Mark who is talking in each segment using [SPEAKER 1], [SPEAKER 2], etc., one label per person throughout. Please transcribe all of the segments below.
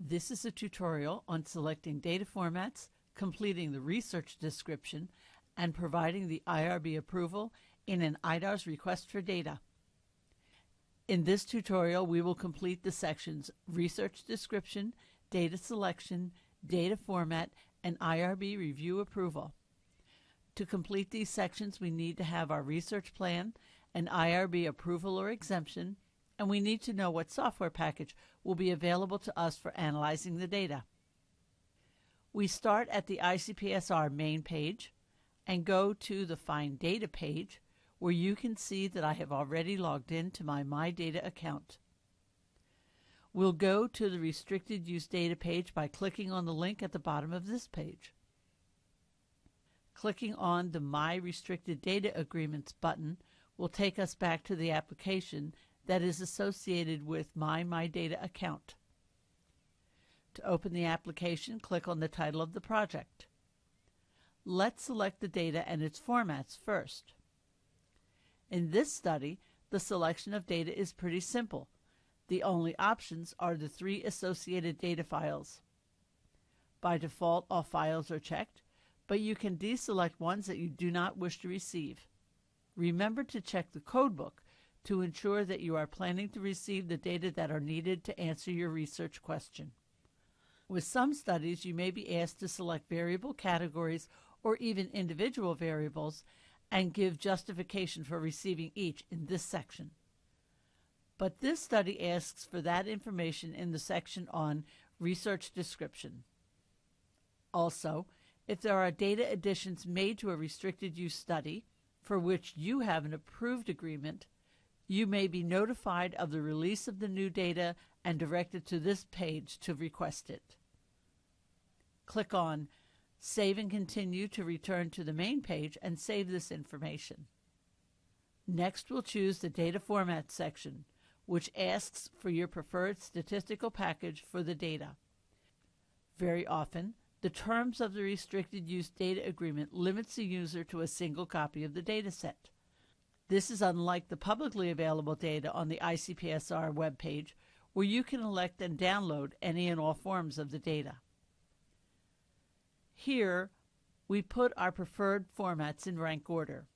[SPEAKER 1] This is a tutorial on selecting data formats, completing the research description, and providing the IRB approval in an IDARS request for data. In this tutorial, we will complete the sections Research Description, Data Selection, Data Format, and IRB Review Approval. To complete these sections, we need to have our research plan, an IRB approval or exemption, and we need to know what software package will be available to us for analyzing the data. We start at the ICPSR main page and go to the Find Data page where you can see that I have already logged into my My Data account. We'll go to the Restricted Use Data page by clicking on the link at the bottom of this page. Clicking on the My Restricted Data Agreements button will take us back to the application that is associated with my My Data account. To open the application, click on the title of the project. Let's select the data and its formats first. In this study, the selection of data is pretty simple. The only options are the three associated data files. By default, all files are checked, but you can deselect ones that you do not wish to receive. Remember to check the codebook to ensure that you are planning to receive the data that are needed to answer your research question. With some studies, you may be asked to select variable categories or even individual variables and give justification for receiving each in this section. But this study asks for that information in the section on Research Description. Also, if there are data additions made to a restricted use study for which you have an approved agreement, you may be notified of the release of the new data and directed to this page to request it. Click on Save and Continue to return to the main page and save this information. Next, we'll choose the Data Format section, which asks for your preferred statistical package for the data. Very often, the terms of the Restricted Use Data Agreement limits the user to a single copy of the dataset. This is unlike the publicly available data on the ICPSR webpage, where you can elect and download any and all forms of the data. Here, we put our preferred formats in rank order.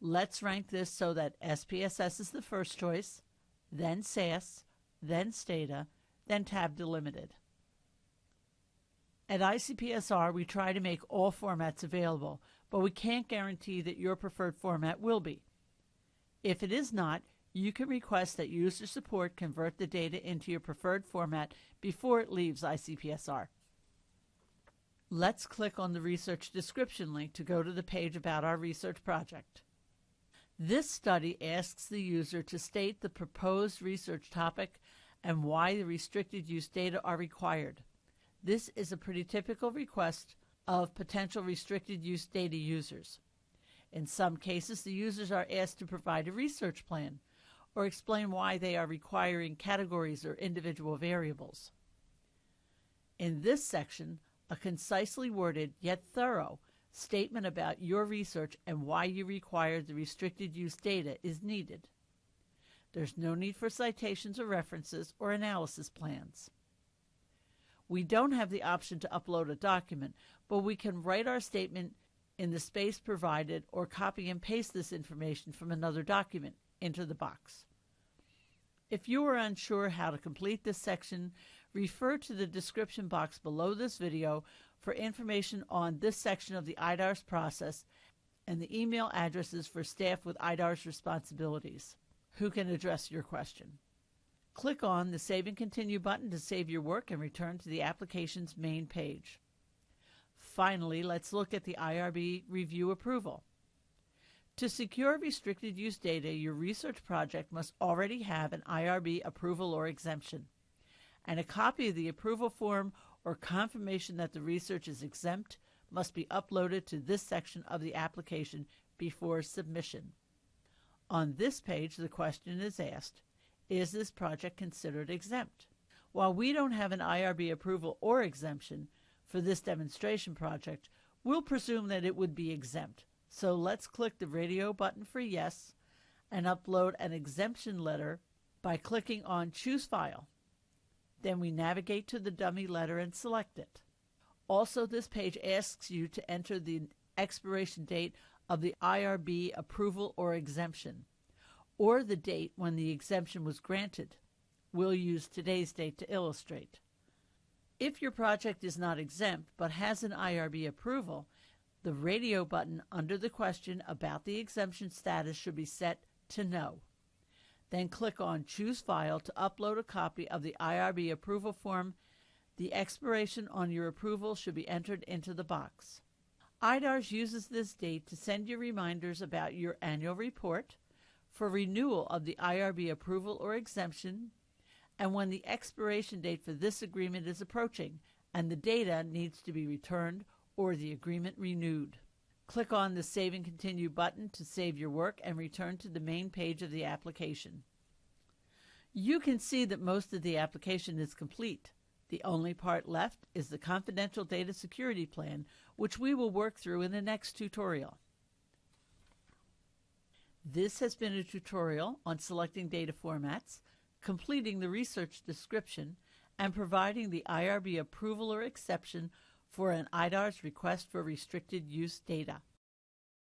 [SPEAKER 1] Let's rank this so that SPSS is the first choice, then SAS, then Stata, then Tab Delimited. At ICPSR, we try to make all formats available, but we can't guarantee that your preferred format will be. If it is not, you can request that user support convert the data into your preferred format before it leaves ICPSR. Let's click on the research description link to go to the page about our research project. This study asks the user to state the proposed research topic and why the restricted use data are required. This is a pretty typical request of potential restricted use data users. In some cases, the users are asked to provide a research plan or explain why they are requiring categories or individual variables. In this section, a concisely worded yet thorough statement about your research and why you require the restricted use data is needed. There's no need for citations or references or analysis plans. We don't have the option to upload a document, but we can write our statement in the space provided or copy and paste this information from another document into the box. If you are unsure how to complete this section, refer to the description box below this video for information on this section of the IDARS process and the email addresses for staff with IDARS responsibilities who can address your question. Click on the Save and Continue button to save your work and return to the application's main page. Finally, let's look at the IRB review approval. To secure restricted use data, your research project must already have an IRB approval or exemption, and a copy of the approval form or confirmation that the research is exempt must be uploaded to this section of the application before submission. On this page, the question is asked, is this project considered exempt? While we don't have an IRB approval or exemption, for this demonstration project, we'll presume that it would be exempt. So let's click the radio button for yes and upload an exemption letter by clicking on Choose File. Then we navigate to the dummy letter and select it. Also, this page asks you to enter the expiration date of the IRB approval or exemption, or the date when the exemption was granted. We'll use today's date to illustrate. If your project is not exempt but has an IRB approval, the radio button under the question about the exemption status should be set to no. Then click on Choose File to upload a copy of the IRB approval form. The expiration on your approval should be entered into the box. IDARS uses this date to send you reminders about your annual report, for renewal of the IRB approval or exemption, and when the expiration date for this agreement is approaching and the data needs to be returned or the agreement renewed. Click on the Save and Continue button to save your work and return to the main page of the application. You can see that most of the application is complete. The only part left is the confidential data security plan, which we will work through in the next tutorial. This has been a tutorial on selecting data formats, completing the research description, and providing the IRB approval or exception for an IDARS request for restricted use data.